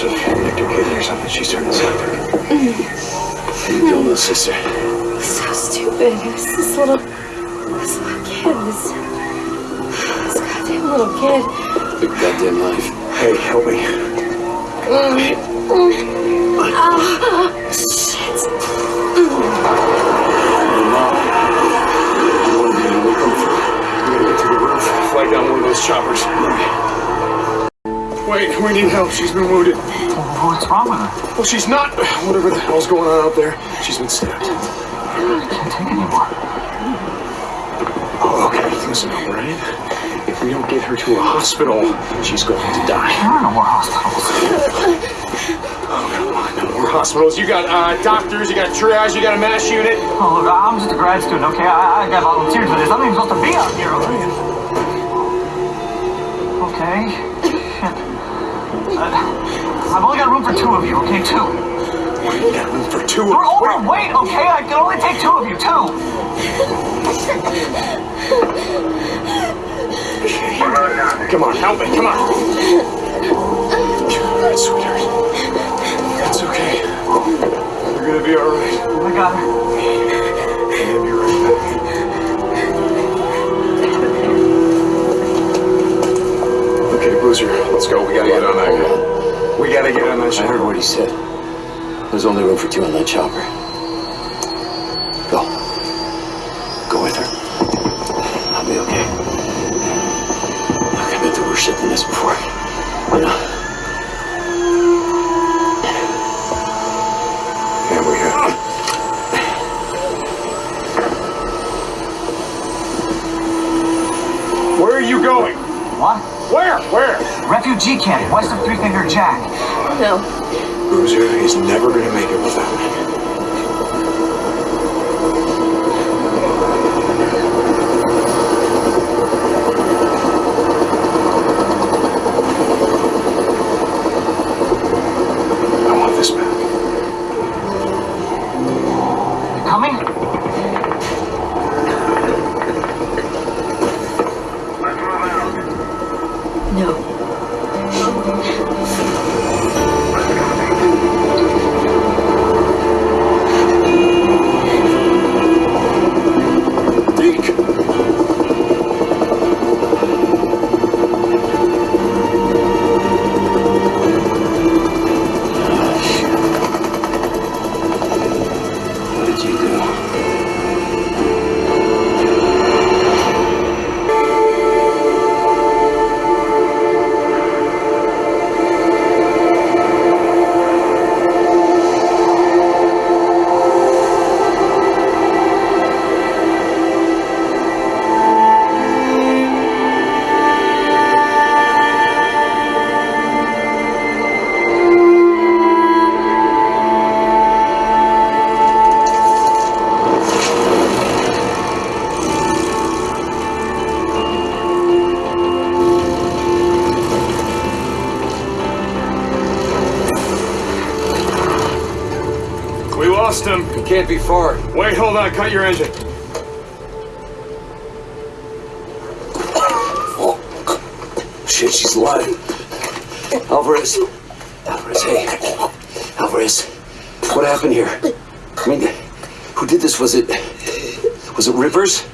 Nicked her kidney or something. She's turning septic. How you doing, little sister? So stupid. Who's this little, this little kid? This, this goddamn little kid. Big goddamn life. Hey, help me. Ah, shit. Fly down one of those choppers. Wait, we need help. She's been wounded. What's wrong with her? Well, she's not. Whatever the hell's going on out there, she's been stabbed. I Can't take anymore. Oh, okay. Listen, Brian. If we don't get her to a hospital, she's going to die. There are no more hospitals. Oh no more hospitals. You got uh, doctors, you got triage, you got a MASH unit. Oh, look, I'm just a grad student, okay? I, I got volunteers for this. I'm not even supposed to be out here, okay? Okay. I've only got room for two of you, okay? Two. You got room for two. of you. We're overweight, okay? I can only take two of you, two. Come on, help me. Come on. All right, sweetheart. It's okay. You're gonna be all right. Oh I got I heard what he said. There's only room for two on that chopper. Go. Go with her. I'll be okay. I've been through worse shit than this before. You know? Where? Where? Refugee camp, west of Three Finger Jack. No. Boozer is never gonna make it without me. No. Lost him. He can't be far. Wait, hold on. Cut your engine. Oh. Shit, she's alive. Alvarez. Alvarez, hey. Alvarez. What happened here? I mean, who did this? Was it. Was it Rivers?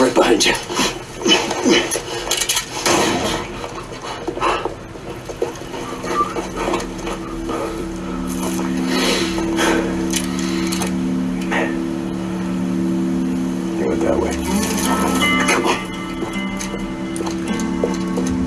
Right behind you.